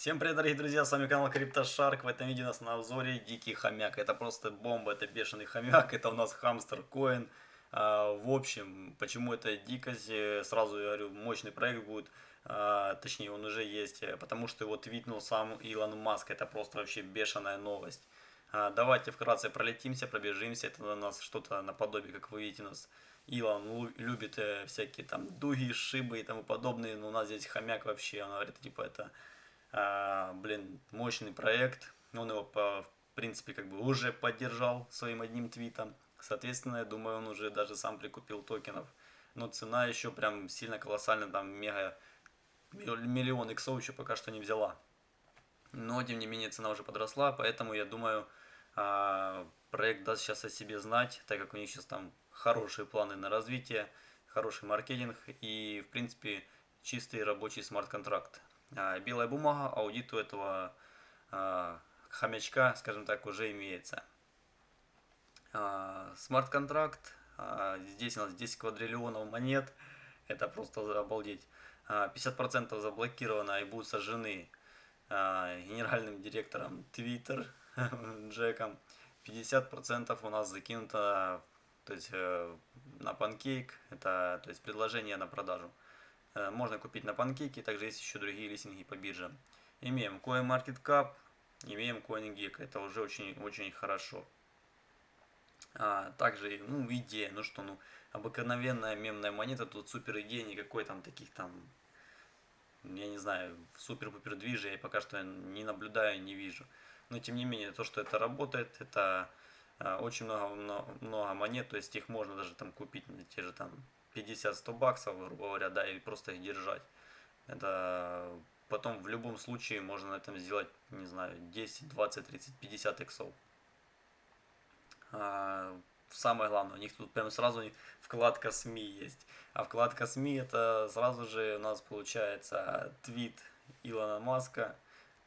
Всем привет, дорогие друзья, с вами канал CryptoShark. В этом видео у нас на обзоре дикий хомяк. Это просто бомба, это бешеный хомяк, это у нас хамстер коин. В общем, почему это дикость, э, сразу я говорю, мощный проект будет, а, точнее он уже есть, э, потому что его твитнул сам Илон Маск, это просто вообще бешеная новость. А, давайте вкратце пролетимся, пробежимся, это у нас что-то наподобие, как вы видите, у нас Илон любит э, всякие там дуги, шибы и тому подобное, но у нас здесь хомяк вообще, он говорит, типа это блин, мощный проект. Он его, по, в принципе, как бы уже поддержал своим одним твитом. Соответственно, я думаю, он уже даже сам прикупил токенов. Но цена еще прям сильно колоссальная, там мега миллион иксов еще пока что не взяла. Но, тем не менее, цена уже подросла, поэтому я думаю, а, проект даст сейчас о себе знать, так как у них сейчас там хорошие планы на развитие, хороший маркетинг и, в принципе, чистый рабочий смарт-контракт. А, белая бумага, аудит у этого а, хомячка, скажем так, уже имеется. А, смарт-контракт, здесь у нас 10 квадриллионов монет, это просто обалдеть. 50% заблокировано и будут сожжены генеральным директором Twitter Джеком. 50% у нас закинуто то есть, э, на панкейк, это то есть предложение на продажу. Э, можно купить на панкейке, также есть еще другие листинги по бирже. Имеем CoinMarketCap, имеем CoinGecko, это уже очень-очень хорошо. А, также, ну, идея, ну что, ну, обыкновенная мемная монета, тут супер идея, никакой там таких там, я не знаю, супер-пупер движа я пока что не наблюдаю, не вижу. Но тем не менее, то, что это работает, это а, очень много, много, много монет, то есть их можно даже там купить на те же там 50-100 баксов, грубо говоря, да, и просто их держать. Это потом в любом случае можно на этом сделать, не знаю, 10, 20, 30, 50 иксов. А, самое главное, у них тут прям сразу вкладка СМИ есть. А вкладка СМИ это сразу же у нас получается твит Илона Маска,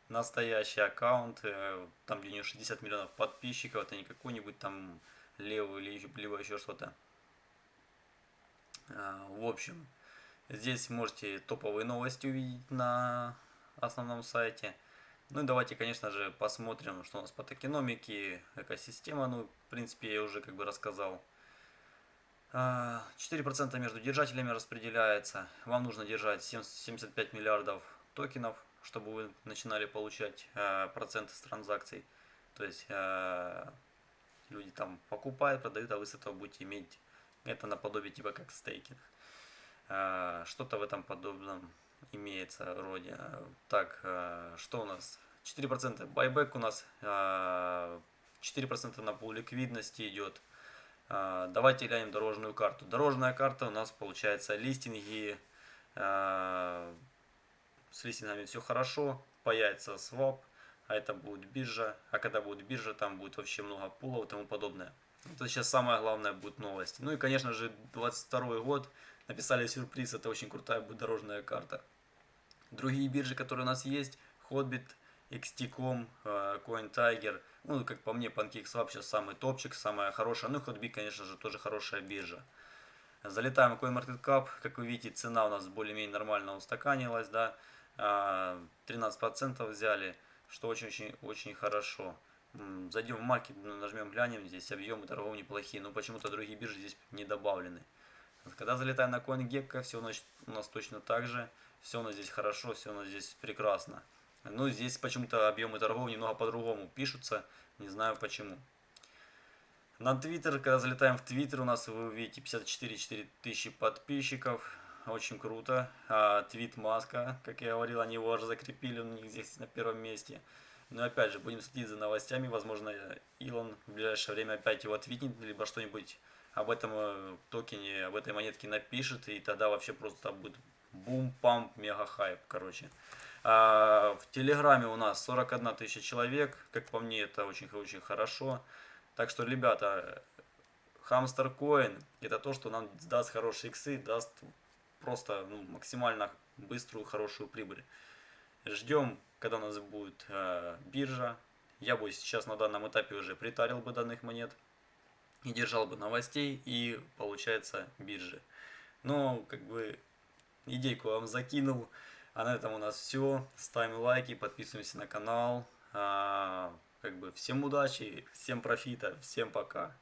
настоящий аккаунт, э, там где у него 60 миллионов подписчиков, это не какой-нибудь там левый или либо еще что-то. А, в общем, здесь можете топовые новости увидеть на основном сайте. Ну и давайте, конечно же, посмотрим, что у нас по токеномике, экосистема, ну, в принципе, я уже как бы рассказал. 4% а, между держателями распределяется. Вам нужно держать 75 миллиардов токенов, чтобы вы начинали получать а, проценты с транзакций. То есть люди там покупают, продают, а вы с этого будете иметь это наподобие типа как стейкинг. А, что-то в этом подобном имеется роде. Так, а, что у нас? 4% байбек у нас, 4% а, на пол ликвидности идет. Давайте глянем дорожную карту. Дорожная карта у нас получается листинги. С листингами все хорошо. Появится свап, а это будет биржа. А когда будет биржа, там будет вообще много пулов и тому подобное. Это сейчас самое главное будет новость. Ну и, конечно же, 22 год. Написали сюрприз, это очень крутая будет дорожная карта. Другие биржи, которые у нас есть, Hotbit, XT.com, э, CoinTiger. Ну, как по мне, PancakeSwap сейчас самый топчик, самая хорошая. Ну, Hotbit, конечно же, тоже хорошая биржа. Залетаем в CoinMarketCap. Как вы видите, цена у нас более-менее нормально устаканилась, да. 13% а, взяли, что очень-очень хорошо. Зайдем в маркет, ну, нажмем, глянем, здесь объемы торгов неплохие, но почему-то другие биржи здесь не добавлены. Когда залетаем на CoinGecko, все у нас точно так же, все у нас здесь хорошо, все у нас здесь прекрасно. Но здесь почему-то объемы торгов немного по-другому пишутся, не знаю почему. На Twitter, когда залетаем в Twitter, у нас вы увидите 54 тысячи подписчиков, очень круто. А, твит Маска, как я говорил, они его уже закрепили, у них здесь на первом месте. Но опять же, будем следить за новостями. Возможно, Илон в ближайшее время опять его отвитнет, либо что-нибудь об этом э, токене, об этой монетке напишет. И тогда вообще просто будет бум-памп, мега-хайп, короче. А в Телеграме у нас 41 тысяча человек. Как по мне, это очень-очень хорошо. Так что, ребята, Hamster Coin это то, что нам даст хорошие иксы, даст просто ну, максимально быструю, хорошую прибыль. Ждем, когда у нас будет э, биржа. Я бы сейчас на данном этапе уже притарил бы данных монет и держал бы новостей и получается биржи. Но как бы идейку вам закинул. А на этом у нас все. Ставим лайки, подписываемся на канал. А, как бы всем удачи, всем профита, всем пока.